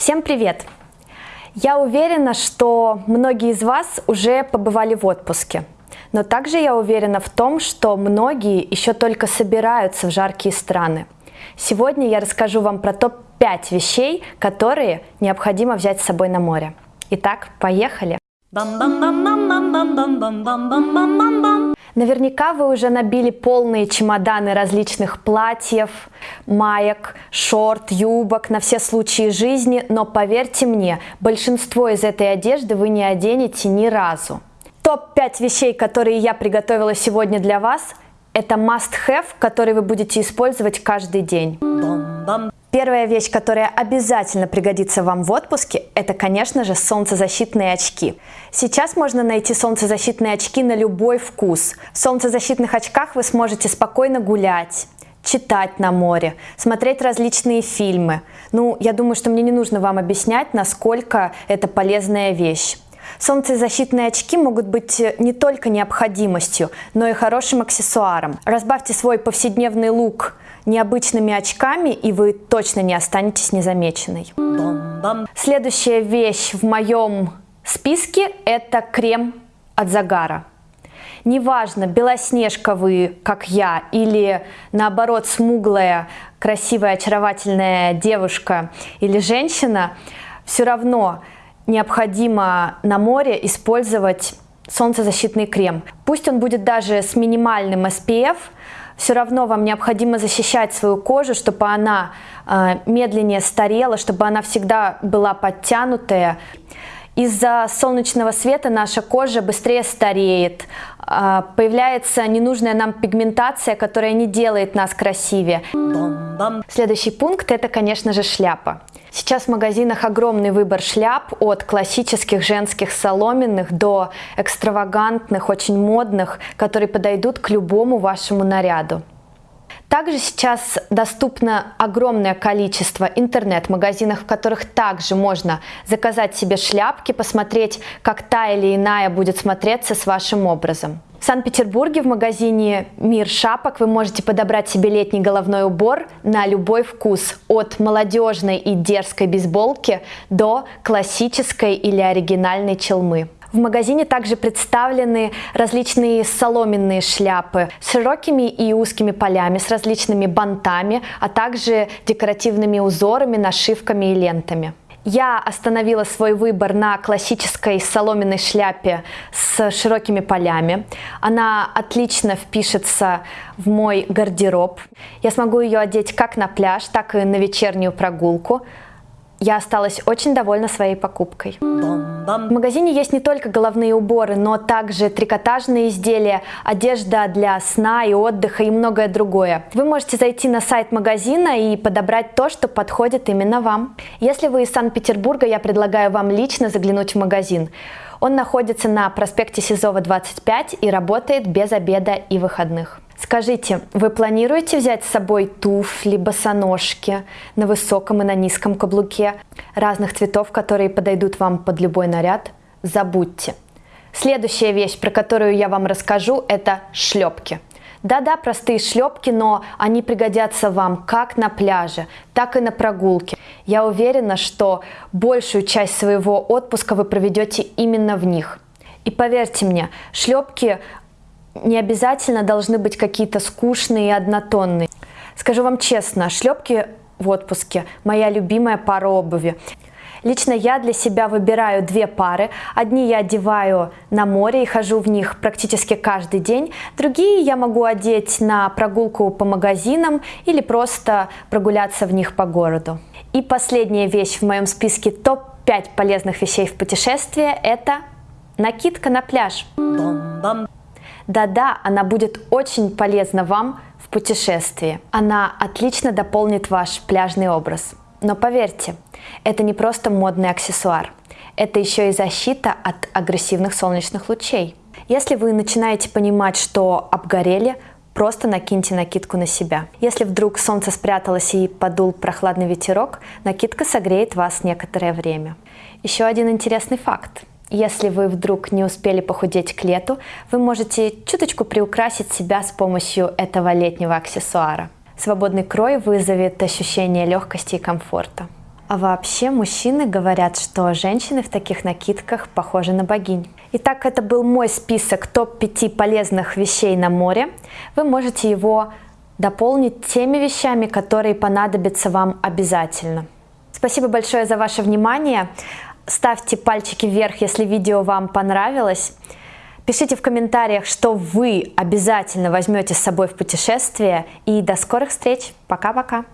Всем привет! Я уверена, что многие из вас уже побывали в отпуске. Но также я уверена в том, что многие еще только собираются в жаркие страны. Сегодня я расскажу вам про топ-5 вещей, которые необходимо взять с собой на море. Итак, поехали! Наверняка вы уже набили полные чемоданы различных платьев, маек, шорт, юбок на все случаи жизни, но поверьте мне, большинство из этой одежды вы не оденете ни разу. Топ-5 вещей, которые я приготовила сегодня для вас, это must-have, который вы будете использовать каждый день. Первая вещь, которая обязательно пригодится вам в отпуске, это, конечно же, солнцезащитные очки. Сейчас можно найти солнцезащитные очки на любой вкус. В солнцезащитных очках вы сможете спокойно гулять, читать на море, смотреть различные фильмы. Ну, я думаю, что мне не нужно вам объяснять, насколько это полезная вещь. Солнцезащитные очки могут быть не только необходимостью, но и хорошим аксессуаром. Разбавьте свой повседневный лук необычными очками, и вы точно не останетесь незамеченной. Следующая вещь в моем списке – это крем от загара. Неважно, белоснежка вы, как я, или наоборот смуглая, красивая, очаровательная девушка или женщина, все равно необходимо на море использовать солнцезащитный крем. Пусть он будет даже с минимальным SPF, все равно вам необходимо защищать свою кожу, чтобы она э, медленнее старела, чтобы она всегда была подтянутая. Из-за солнечного света наша кожа быстрее стареет, э, появляется ненужная нам пигментация, которая не делает нас красивее. Следующий пункт это, конечно же, шляпа. Сейчас в магазинах огромный выбор шляп от классических женских соломенных до экстравагантных, очень модных, которые подойдут к любому вашему наряду. Также сейчас доступно огромное количество интернет-магазинов, в которых также можно заказать себе шляпки, посмотреть, как та или иная будет смотреться с вашим образом. В Санкт-Петербурге в магазине «Мир шапок» вы можете подобрать себе летний головной убор на любой вкус, от молодежной и дерзкой бейсболки до классической или оригинальной челмы. В магазине также представлены различные соломенные шляпы с широкими и узкими полями, с различными бантами, а также декоративными узорами, нашивками и лентами. Я остановила свой выбор на классической соломенной шляпе с широкими полями. Она отлично впишется в мой гардероб. Я смогу ее одеть как на пляж, так и на вечернюю прогулку. Я осталась очень довольна своей покупкой. В магазине есть не только головные уборы, но также трикотажные изделия, одежда для сна и отдыха и многое другое. Вы можете зайти на сайт магазина и подобрать то, что подходит именно вам. Если вы из Санкт-Петербурга, я предлагаю вам лично заглянуть в магазин. Он находится на проспекте Сизова 25 и работает без обеда и выходных. Скажите, вы планируете взять с собой туфли, босоножки на высоком и на низком каблуке, разных цветов, которые подойдут вам под любой наряд? Забудьте. Следующая вещь, про которую я вам расскажу, это шлепки. Да-да, простые шлепки, но они пригодятся вам как на пляже, так и на прогулке. Я уверена, что большую часть своего отпуска вы проведете именно в них. И поверьте мне, шлепки не обязательно должны быть какие-то скучные и однотонные. Скажу вам честно, шлепки в отпуске – моя любимая пара обуви. Лично я для себя выбираю две пары. Одни я одеваю на море и хожу в них практически каждый день. Другие я могу одеть на прогулку по магазинам или просто прогуляться в них по городу. И последняя вещь в моем списке топ-5 полезных вещей в путешествии – это накидка на пляж. Да-да, она будет очень полезна вам в путешествии. Она отлично дополнит ваш пляжный образ. Но поверьте, это не просто модный аксессуар. Это еще и защита от агрессивных солнечных лучей. Если вы начинаете понимать, что обгорели, просто накиньте накидку на себя. Если вдруг солнце спряталось и подул прохладный ветерок, накидка согреет вас некоторое время. Еще один интересный факт. Если вы вдруг не успели похудеть к лету, вы можете чуточку приукрасить себя с помощью этого летнего аксессуара. Свободный крой вызовет ощущение легкости и комфорта. А вообще мужчины говорят, что женщины в таких накидках похожи на богинь. Итак, это был мой список топ-5 полезных вещей на море. Вы можете его дополнить теми вещами, которые понадобятся вам обязательно. Спасибо большое за ваше внимание. Ставьте пальчики вверх, если видео вам понравилось. Пишите в комментариях, что вы обязательно возьмете с собой в путешествие. И до скорых встреч. Пока-пока.